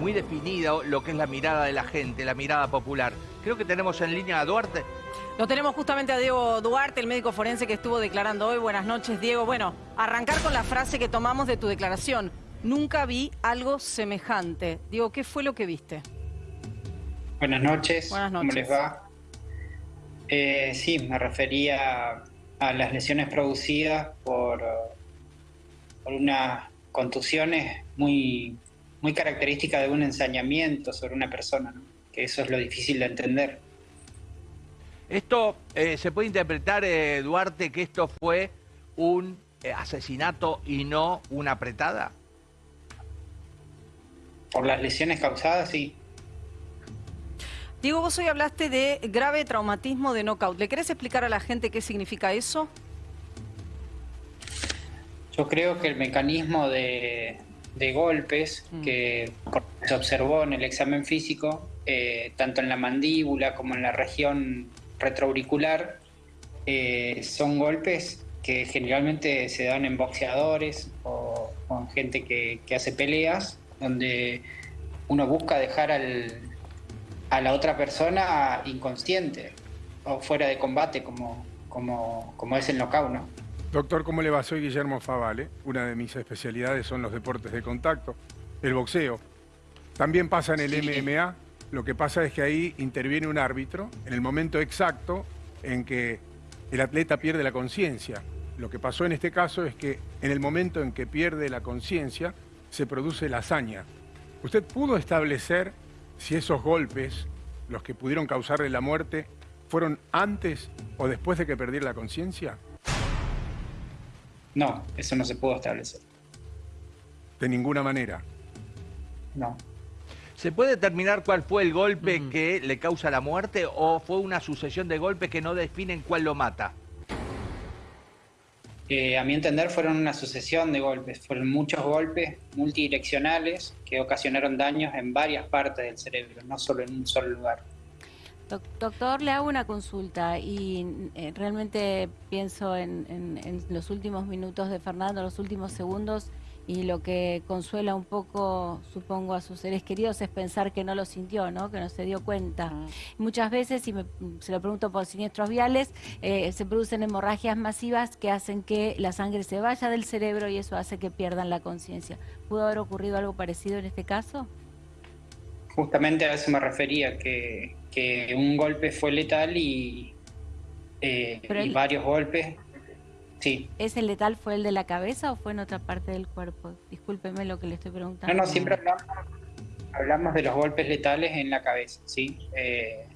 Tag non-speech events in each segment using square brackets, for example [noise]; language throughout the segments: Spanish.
muy definido lo que es la mirada de la gente, la mirada popular. Creo que tenemos en línea a Duarte. Lo tenemos justamente a Diego Duarte, el médico forense que estuvo declarando hoy. Buenas noches, Diego. Bueno, arrancar con la frase que tomamos de tu declaración. Nunca vi algo semejante. Diego, ¿qué fue lo que viste? Buenas noches. Buenas noches. ¿Cómo les va? Eh, sí, me refería a las lesiones producidas por, por unas contusiones muy, muy características de un ensañamiento sobre una persona, ¿no? que eso es lo difícil de entender. Esto eh, se puede interpretar, eh, Duarte, que esto fue un eh, asesinato y no una apretada. Por las lesiones causadas, sí. Diego, vos hoy hablaste de grave traumatismo de knockout. ¿Le querés explicar a la gente qué significa eso? Yo creo que el mecanismo de, de golpes Mm. que se observó en el examen físico, eh, tanto en la mandíbula como en la región retroauricular, eh, son golpes que generalmente se dan en boxeadores o con gente que, que hace peleas, donde uno busca dejar al, a la otra persona inconsciente o fuera de combate, como, como, como es el knockout, ¿no? Doctor, ¿cómo le va? Soy Guillermo Favale. Una de mis especialidades son los deportes de contacto, el boxeo. También pasa en el Sí. MMA. Lo que pasa es que ahí interviene un árbitro en el momento exacto en que el atleta pierde la conciencia. Lo que pasó en este caso es que en el momento en que pierde la conciencia se produce la hazaña. ¿Usted pudo establecer si esos golpes, los que pudieron causarle la muerte, fueron antes o después de que perdiera la conciencia? No, eso no se pudo establecer. De ninguna manera. No. ¿Se puede determinar cuál fue el golpe Mm. que le causa la muerte o fue una sucesión de golpes que no definen cuál lo mata? Eh, a mi entender fueron una sucesión de golpes, fueron muchos golpes multidireccionales que ocasionaron daños en varias partes del cerebro, no solo en un solo lugar. Doc- Doctor, le hago una consulta y eh, realmente pienso en, en- en los últimos minutos de Fernando, los últimos segundos, y lo que consuela un poco, supongo, a sus seres queridos es pensar que no lo sintió, ¿no? que no se dio cuenta. Muchas veces, y me- se lo pregunto por siniestros viales, eh, se producen hemorragias masivas que hacen que la sangre se vaya del cerebro y eso hace que pierdan la conciencia. ¿Pudo haber ocurrido algo parecido en este caso? Justamente a eso me refería, que, que un golpe fue letal y, eh, Pero y el- varios golpes. Sí, ¿Ese letal fue el de la cabeza o fue en otra parte del cuerpo? Discúlpeme lo que le estoy preguntando. no, no, siempre hablamos, hablamos de los golpes letales en la cabeza, ¿sí? Eh,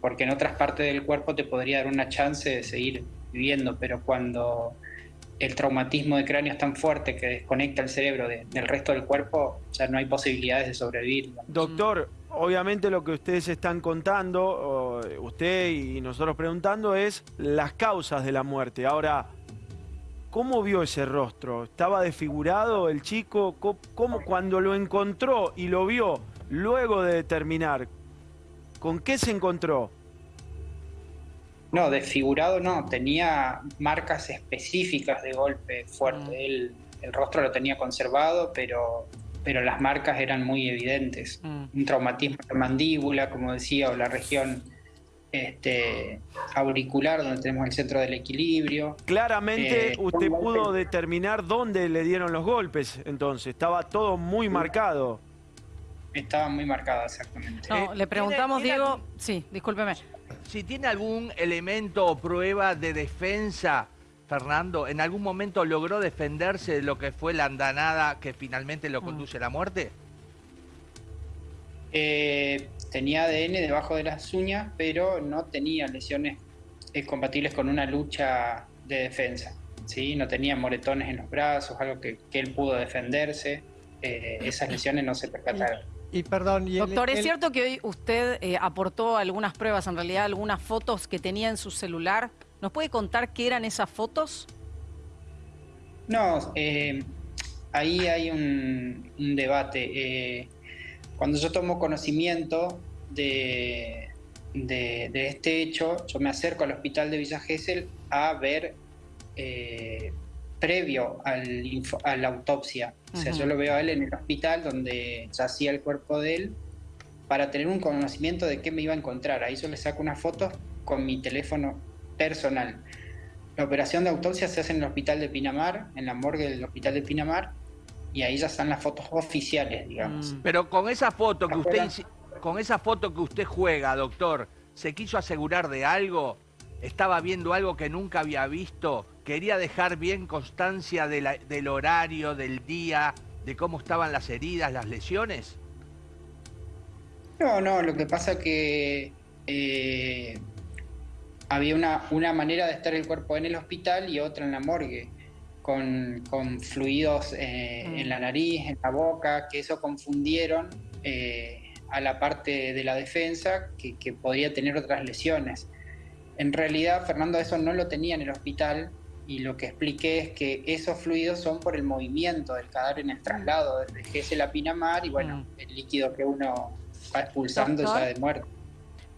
porque en otras partes del cuerpo te podría dar una chance de seguir viviendo, pero cuando el traumatismo de cráneo es tan fuerte que desconecta el cerebro de- del resto del cuerpo, ya no hay posibilidades de sobrevivir. Doctor, obviamente lo que ustedes están contando, usted y nosotros preguntando, es las causas de la muerte. Ahora, ¿cómo vio ese rostro? ¿Estaba desfigurado el chico? ¿Cómo, cómo- cuando lo encontró y lo vio luego de determinar, con qué se encontró? No, desfigurado no, tenía marcas específicas de golpe fuerte. Mm. Él, el rostro lo tenía conservado, pero, pero las marcas eran muy evidentes. Mm. Un traumatismo en la mandíbula, como decía, o la región este, auricular, donde tenemos el centro del equilibrio. Claramente Eh, usted pudo determinar dónde le dieron los golpes, entonces, estaba todo muy marcado. Estaba muy marcada exactamente. No, Eh, le preguntamos, ¿tiene- tiene Diego. Sí, discúlpeme. Si tiene algún elemento o prueba de defensa, Fernando, ¿en algún momento logró defenderse de lo que fue la andanada que finalmente lo Mm. conduce a la muerte? Eh, tenía ADN debajo de las uñas, pero no tenía lesiones eh, compatibles con una lucha de defensa. ¿sí? No tenía moretones en los brazos, algo que, que él pudo defenderse. Eh, esas lesiones no se percataron. Y perdón, y el- Doctor, ¿es cierto que hoy usted eh, aportó algunas pruebas, en realidad algunas fotos que tenía en su celular? ¿Nos puede contar qué eran esas fotos? No, eh, ahí hay un, un debate. Eh, cuando yo tomo conocimiento de, de- de este hecho, yo me acerco al hospital de Villa Gesell a ver eh, previo al info- a la autopsia. O sea, yo lo veo a él en el hospital donde yacía el cuerpo de él para tener un conocimiento de qué me iba a encontrar. Ahí yo le saco unas fotos con mi teléfono personal. La operación de autopsia se hace en el hospital de Pinamar, en la morgue del hospital de Pinamar, y ahí ya están las fotos oficiales, digamos. Mm. Pero con esa foto que usted con esa foto que usted juega, doctor, ¿se quiso asegurar de algo? ¿Estaba viendo algo que nunca había visto? ¿Quería dejar bien constancia de la- del horario, del día, de cómo estaban las heridas, las lesiones? No, no, lo que pasa que eh, había una, una manera de estar el cuerpo en el hospital y otra en la morgue, con, con fluidos eh, Mm. en la nariz, en la boca, que eso confundieron eh, a la parte de la defensa que, que podría tener otras lesiones. En realidad, Fernando eso no lo tenía en el hospital y lo que expliqué es que esos fluidos son por el movimiento del cadáver en el traslado desde Gesell a Pinamar y bueno, Mm. el líquido que uno va expulsando Doctor. ya de muerte.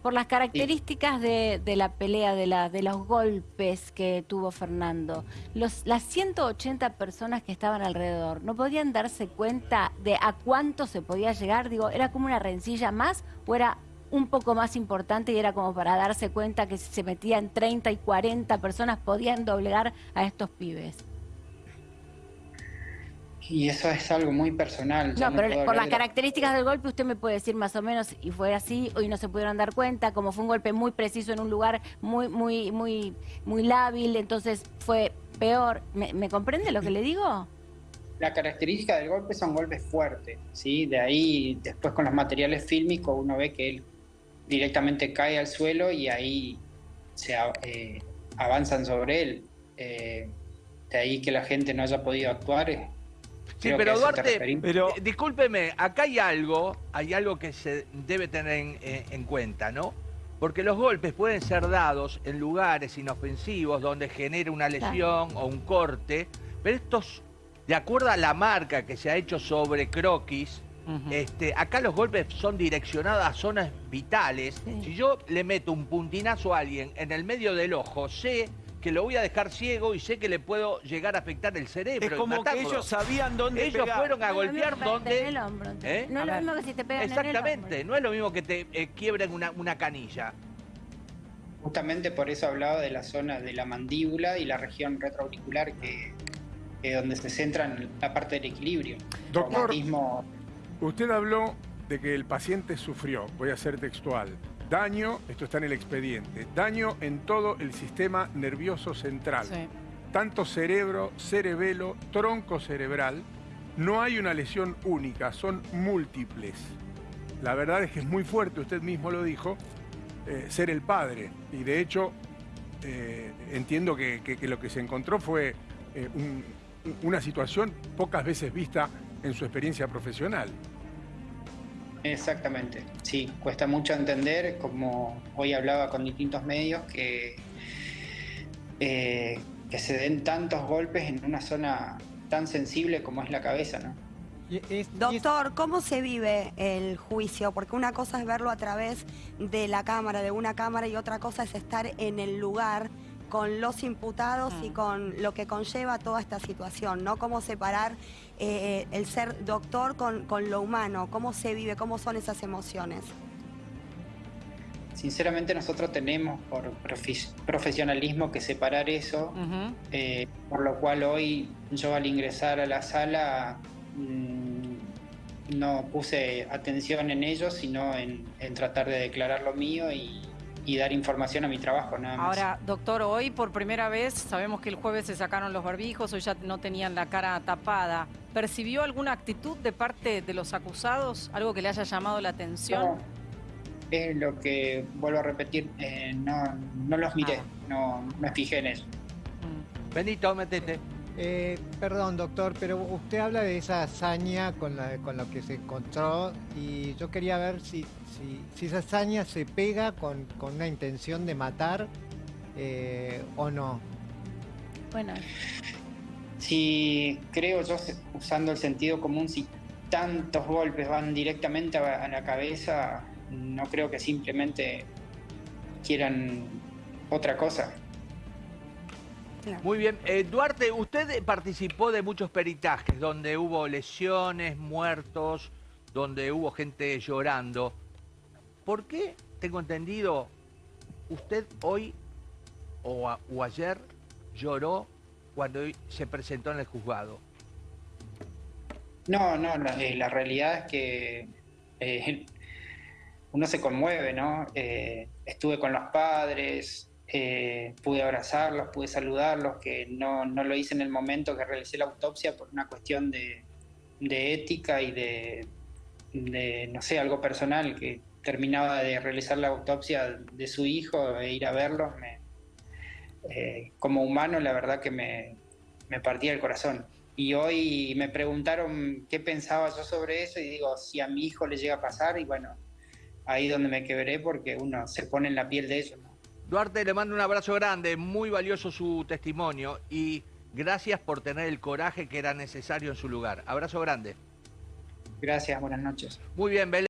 Por las características de, de la pelea, de, la, de los golpes que tuvo Fernando, los, las 180 personas que estaban alrededor, ¿no podían darse cuenta de a cuánto se podía llegar? Digo, ¿era como una rencilla más o era un poco más importante y era como para darse cuenta que si se metían 30 y 40 personas podían doblegar a estos pibes? Y eso es algo muy personal. No, pero por las de características del golpe usted me puede decir más o menos y fue así y no se pudieron dar cuenta, como fue un golpe muy preciso en un lugar muy muy muy muy lábil, entonces fue peor. ¿Me, me comprende lo que le digo? La característica del golpe son golpes fuertes, ¿sí? De ahí, después con los materiales fílmicos, uno ve que él directamente cae al suelo y ahí se eh, avanzan sobre él. Eh, de ahí que la gente no haya podido actuar. Sí, creo pero Duarte. Pero- eh, discúlpeme, acá hay algo, hay algo que se debe tener en, eh, en cuenta, ¿no? Porque los golpes pueden ser dados en lugares inofensivos donde genera una lesión o un corte, pero estos, de acuerdo a la marca que se ha hecho sobre croquis, este, acá los golpes son direccionados a zonas vitales. Sí. Si yo le meto un puntinazo a alguien en el medio del ojo, sé que lo voy a dejar ciego y sé que le puedo llegar a afectar el cerebro. Es como que ellos sabían dónde Ellos pegar. fueron a No golpear que en el hombro. ¿Eh? No es lo mismo que si te pegan en el Exactamente, hombro. no es lo mismo que te eh, quiebren una, una canilla. Justamente por eso hablaba de la zona de la mandíbula y la región retroauricular, que es donde se centra en la parte del equilibrio. Doctor, usted habló de que el paciente sufrió, voy a ser textual, daño, esto está en el expediente, daño en todo el sistema nervioso central, Sí. tanto cerebro, cerebelo, tronco cerebral. No hay una lesión única, son múltiples. La verdad es que es muy fuerte, usted mismo lo dijo, eh, ser el padre. Y de hecho, eh, entiendo que, que- que lo que se encontró fue eh, un- una situación pocas veces vista en su experiencia profesional. Exactamente, sí, cuesta mucho entender, como hoy hablaba con distintos medios, que, eh, que se den tantos golpes en una zona tan sensible como es la cabeza, ¿no? Doctor, ¿cómo se vive el juicio? Porque una cosa es verlo a través de la cámara, de una cámara, y otra cosa es estar en el lugar con los imputados y Mm. con lo que conlleva toda esta situación, ¿no? Cómo separar eh, el ser doctor con, con lo humano, cómo se vive, cómo son esas emociones. Sinceramente nosotros tenemos por profesionalismo que separar eso, eh, por lo cual hoy yo al ingresar a la sala mm, no puse atención en ello, sino en, en tratar de declarar lo mío y, y dar información a mi trabajo, nada más. Ahora, doctor, hoy por primera vez, sabemos que el jueves se sacaron los barbijos, hoy ya no tenían la cara tapada. ¿Percibió alguna actitud de parte de los acusados? ¿Algo que le haya llamado la atención? No, es lo que vuelvo a repetir, eh, no, no los miré, Ah. no me fijé en eso. Mm. Benito, metete. Eh, perdón, doctor, pero usted habla de esa hazaña con, la, con lo que se encontró y yo quería ver si, si, si esa hazaña se pega con, con una intención de matar eh, o no. Bueno, Si creo yo, usando el sentido común, si tantos golpes van directamente a la cabeza, no creo que simplemente quieran otra cosa. Claro. Muy bien. Eh, Duarte, usted participó de muchos peritajes donde hubo lesiones, muertos, donde hubo gente llorando. ¿Por qué, tengo entendido, usted hoy o, a- o ayer lloró cuando se presentó en el juzgado? No, no, la, eh, la realidad es que eh, [laughs] uno se conmueve, ¿no? Eh, estuve con los padres, eh, pude abrazarlos, pude saludarlos, que no, no lo hice en el momento que realicé la autopsia por una cuestión de, de ética y de, no sé, algo personal, que terminaba de realizar la autopsia de su hijo e ir a verlos, eh, como humano la verdad que me, me partía el corazón. Y hoy me preguntaron qué pensaba yo sobre eso y digo, si a mi hijo le llega a pasar, y bueno, ahí donde me quebré porque uno se pone en la piel de ellos. Duarte, le mando un abrazo grande, muy valioso su testimonio y gracias por tener el coraje que era necesario en su lugar. Abrazo grande. Gracias, buenas noches. Muy bien, Belén.